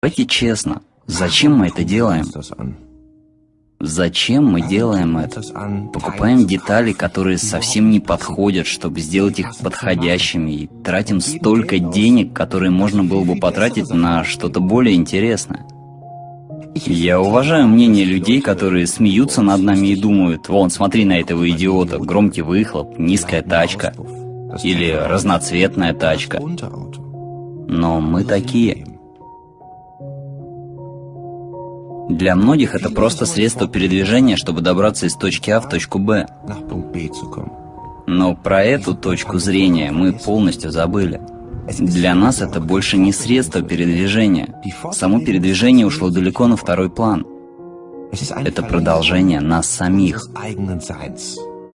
Давайте честно, зачем мы это делаем? Зачем мы делаем это? Покупаем детали, которые совсем не подходят, чтобы сделать их подходящими, и тратим столько денег, которые можно было бы потратить на что-то более интересное. Я уважаю мнение людей, которые смеются над нами и думают, вон, смотри на этого идиота, громкий выхлоп, низкая тачка или разноцветная тачка. Но мы такие. Для многих это просто средство передвижения, чтобы добраться из точки А в точку Б. Но про эту точку зрения мы полностью забыли. Для нас это больше не средство передвижения. Само передвижение ушло далеко на второй план. Это продолжение нас самих.